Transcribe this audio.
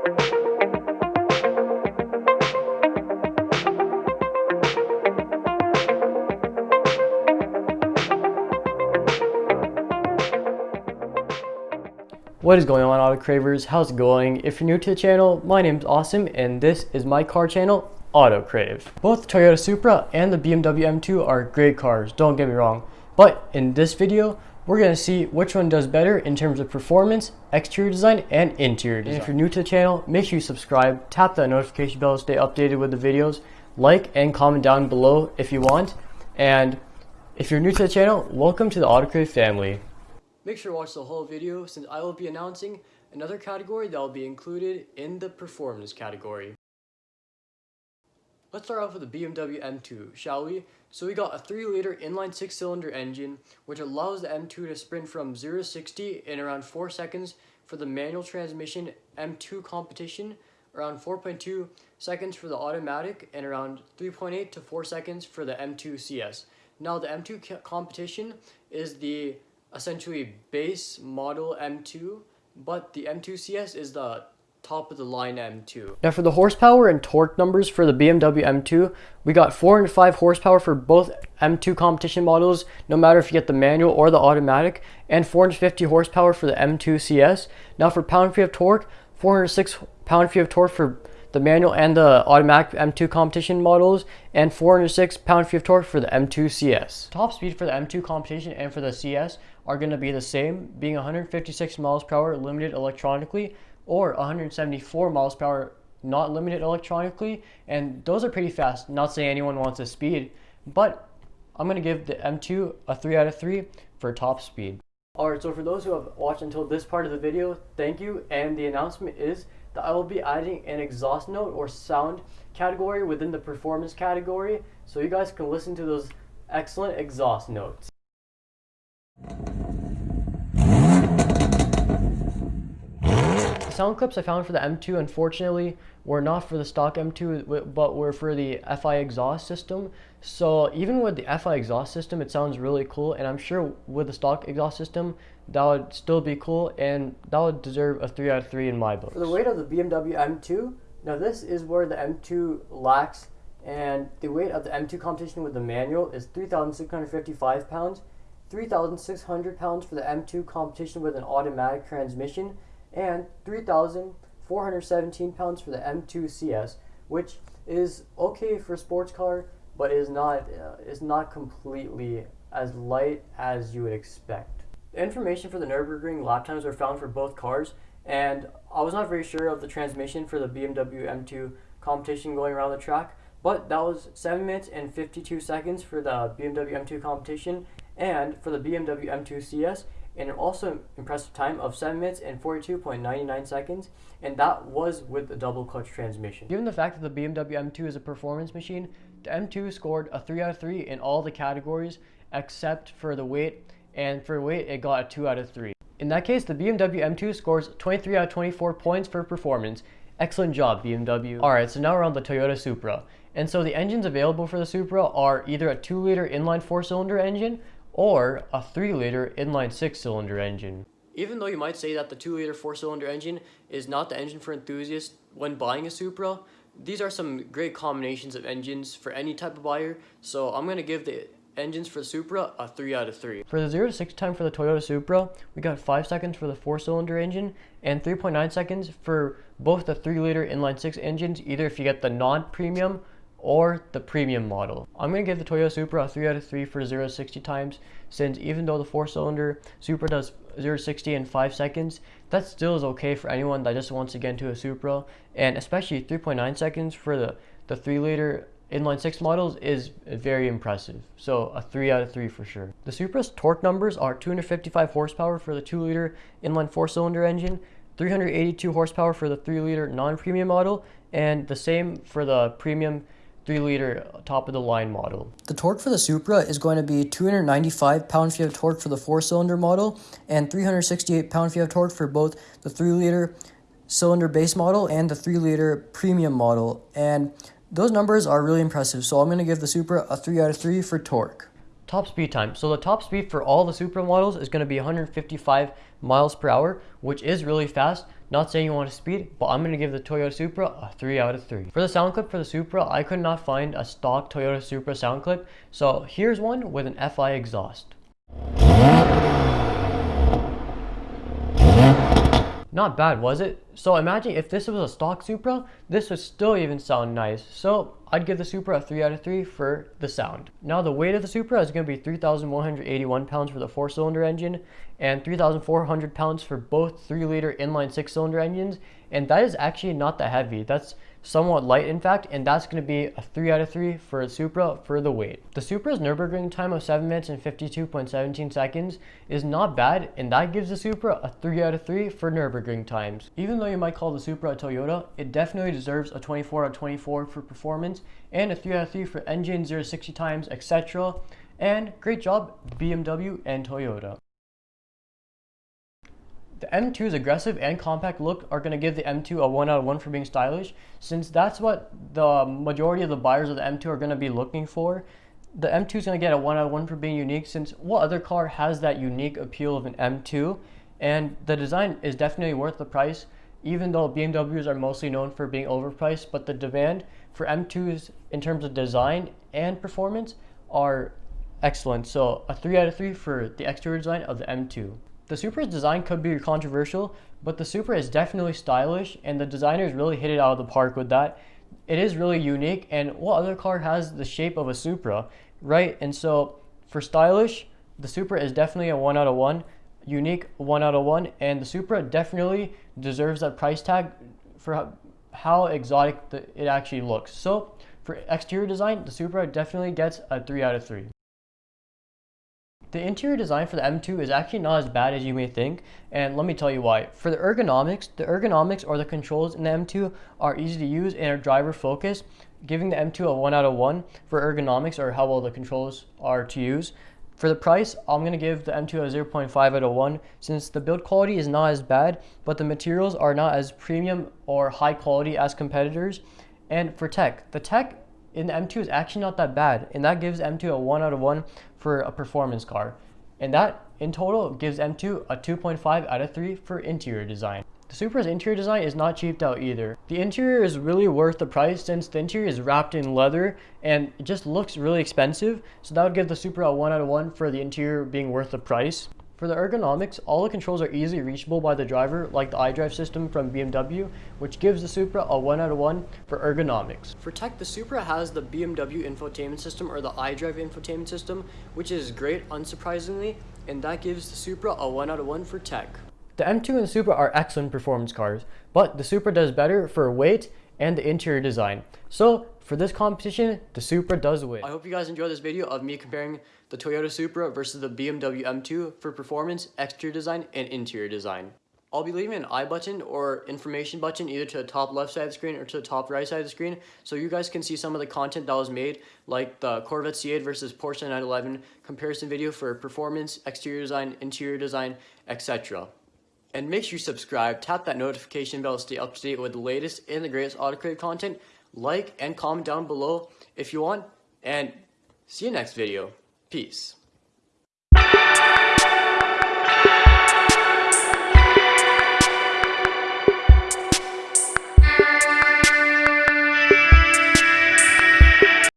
What is going on auto cravers? How's it going? If you're new to the channel, my name is Awesome and this is my car channel, Auto Crave. Both the Toyota Supra and the BMW M2 are great cars, don't get me wrong. But in this video, we're going to see which one does better in terms of performance, exterior design, and interior design. And if you're new to the channel, make sure you subscribe, tap that notification bell to stay updated with the videos, like and comment down below if you want. And if you're new to the channel, welcome to the Auto Crave family. Make sure to watch the whole video since I will be announcing another category that will be included in the performance category. Let's start off with the BMW M2, shall we? So we got a 3 liter inline 6 cylinder engine which allows the M2 to sprint from 0 to 60 in around 4 seconds for the manual transmission M2 competition, around 4.2 seconds for the automatic, and around 3.8 to 4 seconds for the M2 CS. Now the M2 competition is the essentially base model M2, but the M2 CS is the top of the line M2. Now for the horsepower and torque numbers for the BMW M2, we got 405 horsepower for both M2 competition models, no matter if you get the manual or the automatic, and 450 horsepower for the M2 CS. Now for pound-feet of torque, 406 pound-feet of torque for the manual and the automatic M2 competition models, and 406 pound-feet of torque for the M2 CS. Top speed for the M2 competition and for the CS are going to be the same, being 156 miles per hour limited electronically, or 174 miles per hour not limited electronically, and those are pretty fast. Not saying anyone wants a speed, but I'm going to give the M2 a 3 out of 3 for top speed. Alright, so for those who have watched until this part of the video, thank you, and the announcement is that I will be adding an exhaust note or sound category within the performance category so you guys can listen to those excellent exhaust notes. The sound clips I found for the M2 unfortunately were not for the stock M2 but were for the FI exhaust system. So even with the FI exhaust system it sounds really cool and I'm sure with the stock exhaust system that would still be cool and that would deserve a 3 out of 3 in my book. For the weight of the BMW M2, now this is where the M2 lacks and the weight of the M2 competition with the manual is 3,655 pounds, 3,600 pounds for the M2 competition with an automatic transmission, and 3,417 pounds for the M2 CS, which is okay for a sports car, but is not uh, is not completely as light as you would expect. Information for the Nürburgring lap times were found for both cars, and I was not very sure of the transmission for the BMW M2 competition going around the track, but that was 7 minutes and 52 seconds for the BMW M2 competition, and for the BMW M2 CS, and also impressive time of 7 minutes and 42.99 seconds, and that was with the double clutch transmission. Given the fact that the BMW M2 is a performance machine, the M2 scored a 3 out of 3 in all the categories except for the weight and for weight it got a 2 out of 3. In that case, the BMW M2 scores 23 out of 24 points for performance. Excellent job, BMW. Alright, so now we're on the Toyota Supra. And so the engines available for the Supra are either a 2-liter inline 4-cylinder engine or a 3-liter inline 6-cylinder engine. Even though you might say that the 2-liter 4-cylinder engine is not the engine for enthusiasts when buying a Supra, these are some great combinations of engines for any type of buyer, so I'm going to give the engines for the Supra a 3 out of 3. For the 0 to 60 time for the Toyota Supra, we got 5 seconds for the 4-cylinder engine and 3.9 seconds for both the 3-liter inline 6 engines, either if you get the non-premium or the premium model. I'm going to give the Toyota Supra a 3 out of 3 for 0 to 60 times, since even though the 4-cylinder Supra does 0 to 60 in 5 seconds, that still is okay for anyone that just wants to get into a Supra, and especially 3.9 seconds for the, the 3-liter inline 6 models is very impressive. So a 3 out of 3 for sure. The Supra's torque numbers are 255 horsepower for the 2 liter inline 4 cylinder engine, 382 horsepower for the 3 liter non-premium model, and the same for the premium 3 liter top of the line model. The torque for the Supra is going to be 295 pound feet of torque for the 4 cylinder model and 368 pound feet of torque for both the 3 liter cylinder base model and the 3 liter premium model. And those numbers are really impressive, so I'm going to give the Supra a 3 out of 3 for torque. Top speed time. So the top speed for all the Supra models is going to be 155 miles per hour, which is really fast. Not saying you want to speed, but I'm going to give the Toyota Supra a 3 out of 3. For the sound clip for the Supra, I could not find a stock Toyota Supra sound clip, so here's one with an FI exhaust. Not bad, was it? So imagine if this was a stock Supra, this would still even sound nice. So I'd give the Supra a 3 out of 3 for the sound. Now the weight of the Supra is going to be 3,181 pounds for the 4-cylinder engine and 3,400 pounds for both 3-liter inline 6-cylinder engines. And that is actually not that heavy. That's somewhat light in fact, and that's going to be a 3 out of 3 for the Supra for the weight. The Supra's Nürburgring time of 7 minutes and 52.17 seconds is not bad, and that gives the Supra a 3 out of 3 for Nürburgring times. Even though you might call the Supra a Toyota, it definitely deserves a 24 out of 24 for performance, and a 3 out of 3 for engine, 0 60 times, etc. And great job, BMW and Toyota. The M2's aggressive and compact look are going to give the M2 a 1 out of 1 for being stylish, since that's what the majority of the buyers of the M2 are going to be looking for. The M2 is going to get a 1 out of 1 for being unique, since what other car has that unique appeal of an M2? And the design is definitely worth the price, even though BMWs are mostly known for being overpriced, but the demand for M2s in terms of design and performance are excellent. So a 3 out of 3 for the exterior design of the M2. The Supra's design could be controversial, but the Supra is definitely stylish and the designers really hit it out of the park with that. It is really unique and what other car has the shape of a Supra, right? And so for stylish, the Supra is definitely a 1 out of 1, unique 1 out of 1, and the Supra definitely deserves that price tag for how exotic it actually looks. So for exterior design, the Supra definitely gets a 3 out of 3. The interior design for the M2 is actually not as bad as you may think, and let me tell you why. For the ergonomics, the ergonomics or the controls in the M2 are easy to use and are driver focused, giving the M2 a 1 out of 1 for ergonomics or how well the controls are to use. For the price, I'm going to give the M2 a 0.5 out of 1 since the build quality is not as bad, but the materials are not as premium or high quality as competitors. And for tech, the tech the M2 is actually not that bad, and that gives M2 a 1 out of 1 for a performance car. And that in total gives M2 a 2.5 out of 3 for interior design. The Supra's interior design is not cheaped out either. The interior is really worth the price since the interior is wrapped in leather and it just looks really expensive. So that would give the Supra a 1 out of 1 for the interior being worth the price. For the ergonomics, all the controls are easily reachable by the driver, like the iDrive system from BMW, which gives the Supra a 1 out of 1 for ergonomics. For tech, the Supra has the BMW infotainment system or the iDrive infotainment system, which is great, unsurprisingly, and that gives the Supra a 1 out of 1 for tech. The M2 and the Supra are excellent performance cars, but the Supra does better for weight and the interior design. So for this competition, the Supra does win. I hope you guys enjoyed this video of me comparing the Toyota Supra versus the BMW M2 for performance, exterior design, and interior design. I'll be leaving an I button or information button either to the top left side of the screen or to the top right side of the screen so you guys can see some of the content that was made like the Corvette C8 versus Porsche 911 comparison video for performance, exterior design, interior design, etc. And make sure you subscribe, tap that notification bell to stay up to date with the latest and the greatest Auto Crave content. Like and comment down below if you want, and see you next video. Peace.